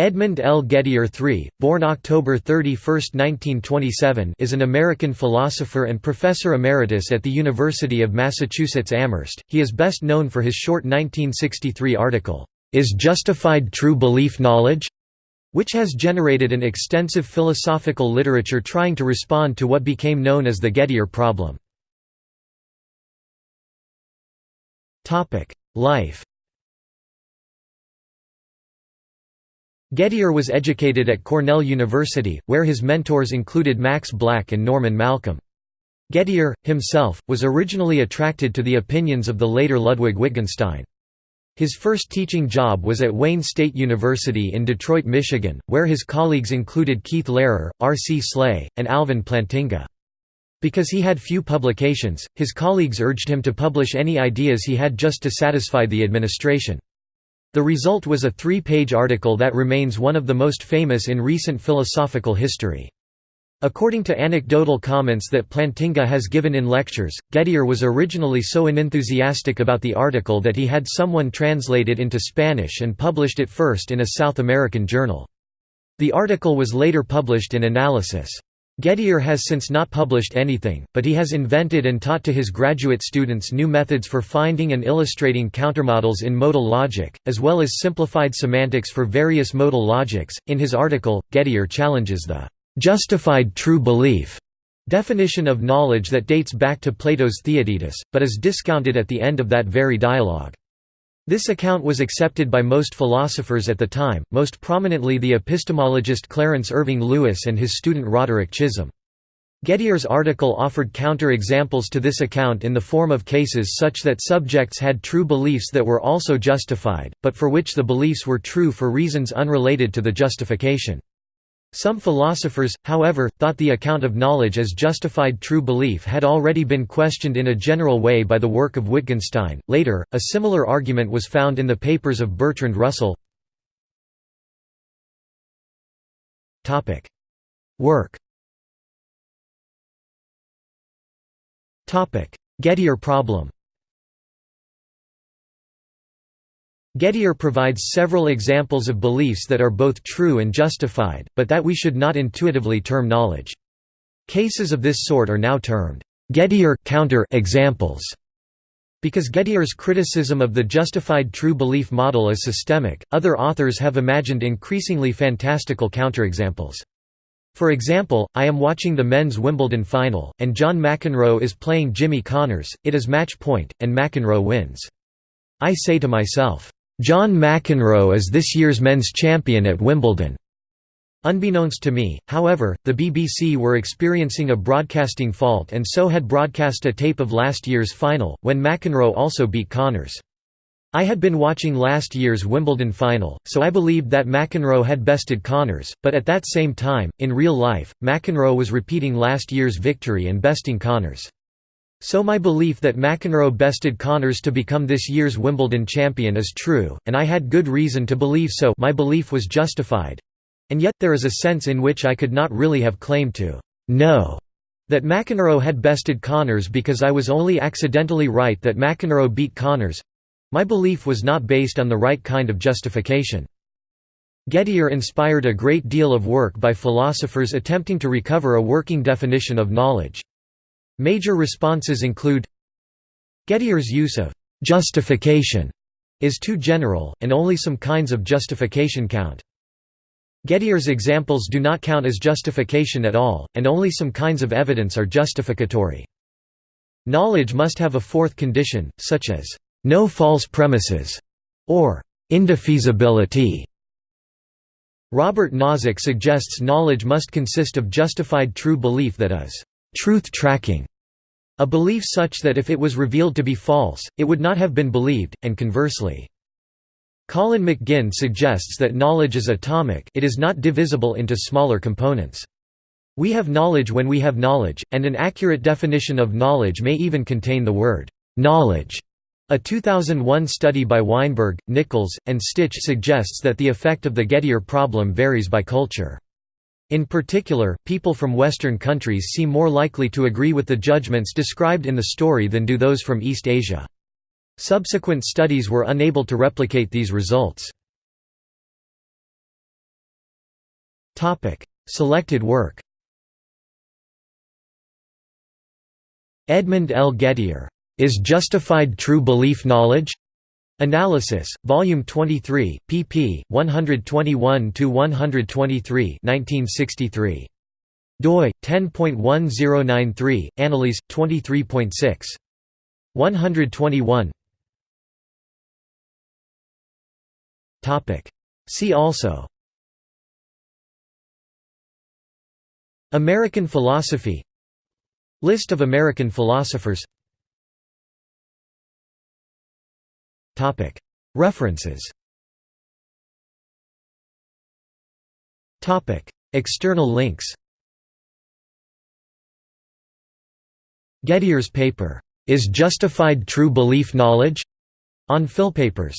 Edmund L. Gettier III, born October 31, 1927 is an American philosopher and professor emeritus at the University of Massachusetts Amherst. He is best known for his short 1963 article, Is Justified True Belief Knowledge? which has generated an extensive philosophical literature trying to respond to what became known as the Gettier problem. Life Gettier was educated at Cornell University, where his mentors included Max Black and Norman Malcolm. Gettier, himself, was originally attracted to the opinions of the later Ludwig Wittgenstein. His first teaching job was at Wayne State University in Detroit, Michigan, where his colleagues included Keith Lehrer, R. C. Sleigh, and Alvin Plantinga. Because he had few publications, his colleagues urged him to publish any ideas he had just to satisfy the administration. The result was a three-page article that remains one of the most famous in recent philosophical history. According to anecdotal comments that Plantinga has given in lectures, Gettier was originally so unenthusiastic about the article that he had someone translate it into Spanish and published it first in a South American journal. The article was later published in Analysis. Gettier has since not published anything, but he has invented and taught to his graduate students new methods for finding and illustrating countermodels in modal logic, as well as simplified semantics for various modal logics. In his article, Gettier challenges the justified true belief definition of knowledge that dates back to Plato's Theaetetus, but is discounted at the end of that very dialogue. This account was accepted by most philosophers at the time, most prominently the epistemologist Clarence Irving Lewis and his student Roderick Chisholm. Gettier's article offered counter-examples to this account in the form of cases such that subjects had true beliefs that were also justified, but for which the beliefs were true for reasons unrelated to the justification. Some philosophers, however, thought the account of knowledge as justified true belief had already been questioned in a general way by the work of Wittgenstein. Later, a similar argument was found in the papers of Bertrand Russell. Topic: Work. Topic: Gettier problem. Gettier provides several examples of beliefs that are both true and justified, but that we should not intuitively term knowledge. Cases of this sort are now termed Gettier counter examples. Because Gettier's criticism of the justified true belief model is systemic, other authors have imagined increasingly fantastical counterexamples. For example, I am watching the men's Wimbledon final, and John McEnroe is playing Jimmy Connors, it is match point, and McEnroe wins. I say to myself, John McEnroe is this year's men's champion at Wimbledon. Unbeknownst to me, however, the BBC were experiencing a broadcasting fault and so had broadcast a tape of last year's final, when McEnroe also beat Connors. I had been watching last year's Wimbledon final, so I believed that McEnroe had bested Connors, but at that same time, in real life, McEnroe was repeating last year's victory and besting Connors. So my belief that McEnroe bested Connors to become this year's Wimbledon champion is true, and I had good reason to believe so my belief was justified. And yet, there is a sense in which I could not really have claimed to know that McEnroe had bested Connors because I was only accidentally right that McEnroe beat Connors. My belief was not based on the right kind of justification. Gettier inspired a great deal of work by philosophers attempting to recover a working definition of knowledge. Major responses include Gettier's use of «justification» is too general, and only some kinds of justification count. Gettier's examples do not count as justification at all, and only some kinds of evidence are justificatory. Knowledge must have a fourth condition, such as, "...no false premises", or "...indefeasibility". Robert Nozick suggests knowledge must consist of justified true belief that is, truth tracking, a belief such that if it was revealed to be false, it would not have been believed, and conversely. Colin McGinn suggests that knowledge is atomic it is not divisible into smaller components. We have knowledge when we have knowledge, and an accurate definition of knowledge may even contain the word, knowledge. A 2001 study by Weinberg, Nichols, and Stich suggests that the effect of the Gettier problem varies by culture. In particular, people from Western countries seem more likely to agree with the judgments described in the story than do those from East Asia. Subsequent studies were unable to replicate these results. Selected work Edmund L. Gettier, "'Is Justified True Belief Knowledge?' Analysis, Volume 23, pp. 121–123 1963. doi, 10.1093, Annalise, 23.6. 121 See also American philosophy List of American philosophers References. External links. Gettier's paper, "'Is Justified True Belief Knowledge?' on PhilPapers